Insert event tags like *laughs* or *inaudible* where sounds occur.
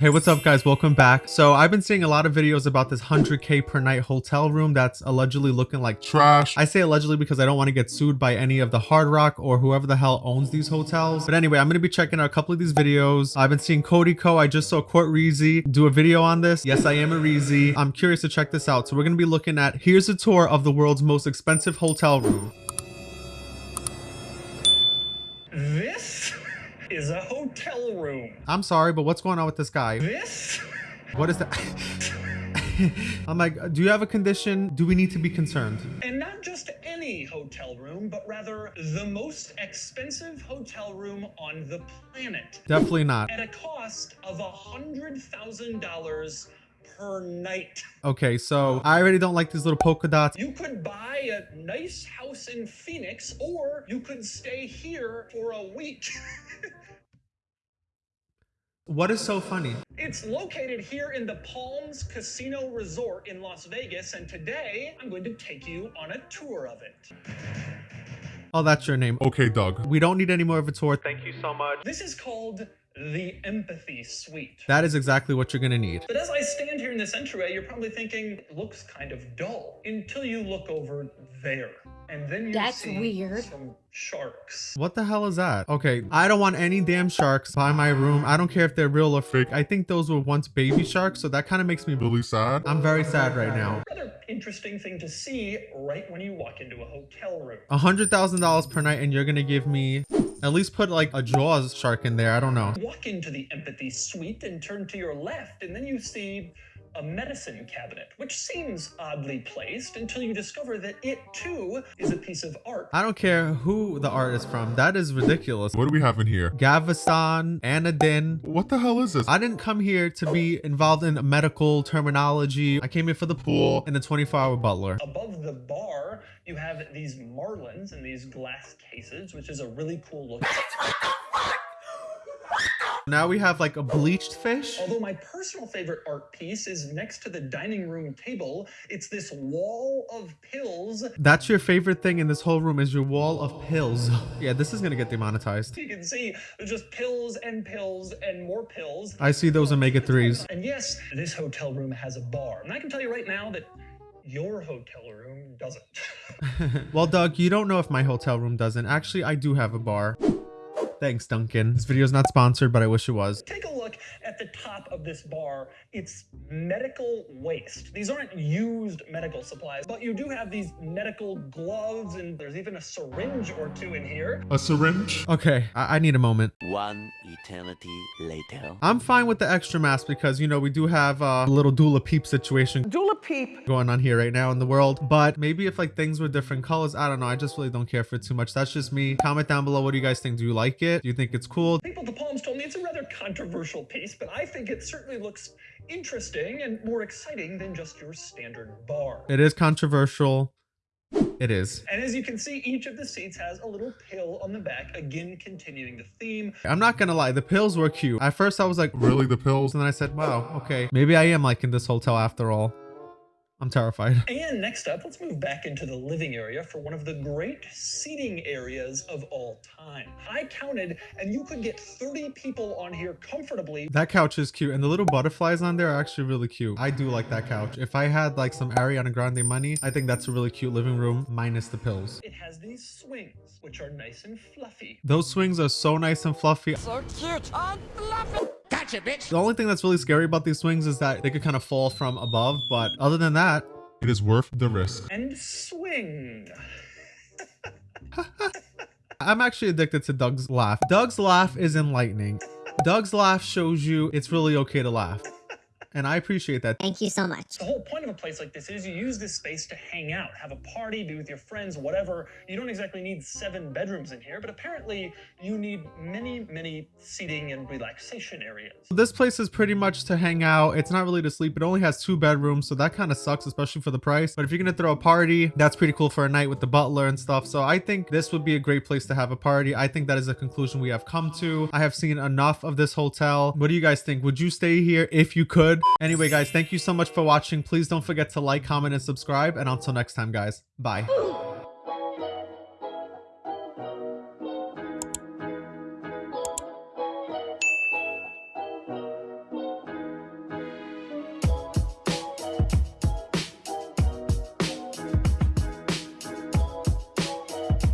Hey, what's up guys? Welcome back. So I've been seeing a lot of videos about this 100k per night hotel room that's allegedly looking like trash. I say allegedly because I don't want to get sued by any of the Hard Rock or whoever the hell owns these hotels. But anyway, I'm going to be checking out a couple of these videos. I've been seeing Cody Ko. I just saw Court Reezy do a video on this. Yes, I am a Reezy. I'm curious to check this out. So we're going to be looking at, here's a tour of the world's most expensive hotel room. Is a hotel room. I'm sorry, but what's going on with this guy? This What is that? *laughs* I'm like, do you have a condition? Do we need to be concerned? and not just any hotel room, but rather the most expensive hotel room on the planet Definitely not. at a cost of a hundred thousand dollars per night. Okay, so I already don't like these little polka dots. You could buy a nice house in Phoenix, or you could stay here for a week. *laughs* What is so funny? It's located here in the Palms Casino Resort in Las Vegas, and today I'm going to take you on a tour of it. Oh, that's your name. Okay, Doug. We don't need any more of a tour. Thank you so much. This is called the Empathy Suite. That is exactly what you're gonna need. But as I stand here in this entryway, you're probably thinking, looks kind of dull until you look over there. And then you That's see weird. some sharks. What the hell is that? Okay, I don't want any damn sharks by my room. I don't care if they're real or fake. I think those were once baby sharks, so that kind of makes me Really sad. I'm very sad right now. Rather interesting thing to see right when you walk into a hotel room. A hundred thousand dollars per night, and you're gonna give me at least put like a Jaws shark in there. I don't know. Walk into the Empathy Suite and turn to your left, and then you see a medicine cabinet, which seems oddly placed until you discover that it too is a piece of art. I don't care who the art is from. That is ridiculous. What do we have in here? Gaviscon, Anadin. What the hell is this? I didn't come here to be involved in medical terminology. I came here for the pool and the 24-hour butler. Above the bar, you have these marlins in these glass cases, which is a really cool look. Now we have like a bleached fish. Although my personal favorite art piece is next to the dining room table, it's this wall of pills. That's your favorite thing in this whole room is your wall of pills. *laughs* Yeah, this is gonna get demonetized. You can see just pills and pills and more pills. I see those omega-3s. And yes, this hotel room has a bar. And I can tell you right now that your hotel room doesn't. *laughs* *laughs* well, Doug, you don't know if my hotel room doesn't. Actually, I do have a bar. Thanks, Duncan. This video is not sponsored, but I wish it was. Take a the top of this bar. It's medical waste. These aren't used medical supplies, but you do have these medical gloves, and there's even a syringe or two in here. A syringe? Okay, I, I need a moment. One eternity later. I'm fine with the extra mask because, you know, we do have uh, a little Dula Peep situation Dula Peep. going on here right now in the world. But maybe if like things were different colors, I don't know. I just really don't care for it too much. That's just me. Comment down below. What do you guys think? Do you like it? Do you think it's cool? People at the Palms told me it's a rather controversial piece, but I think it certainly looks interesting and more exciting than just your standard bar. It is controversial. It is. And as you can see, each of the seats has a little pill on the back, again continuing the theme. I'm not gonna lie, the pills were cute. At first I was like, Really, the pills? and then I said, wow, okay. Maybe I am liking this hotel after all. I'm terrified. *laughs* And next up, let's move back into the living area for one of the great seating areas of all time. I counted, and you could get 30 people on here comfortably. That couch is cute and the little butterflies on there are actually really cute. I do like that couch. If I had like some Ariana Grande money, I think that's a really cute living room minus the pills. It has these swings, which are nice and fluffy. Those swings are so nice and fluffy. So cute and fluffy. The only thing that's really scary about these swings is that they could kind of fall from above, but other than that, It is worth the risk. And swing. *laughs* I'm actually addicted to Doug's laugh. Doug's laugh is enlightening. Doug's laugh shows you it's really okay to laugh. And I appreciate that. Thank you so much. The whole point of a place like this is you use this space to hang out, have a party, be with your friends, whatever. You don't exactly need seven bedrooms in here, but apparently you need many, many seating and relaxation areas. This place is pretty much to hang out. It's not really to sleep. It only has two bedrooms, so that kind of sucks, especially for the price. But if you're gonna throw a party, that's pretty cool for a night with the butler and stuff. So I think this would be a great place to have a party. I think that is a conclusion we have come to. I have seen enough of this hotel. What do you guys think? Would you stay here if you could? Anyway, guys, thank you so much for watching. Please don't forget to like, comment, and subscribe. And until next time, guys, bye.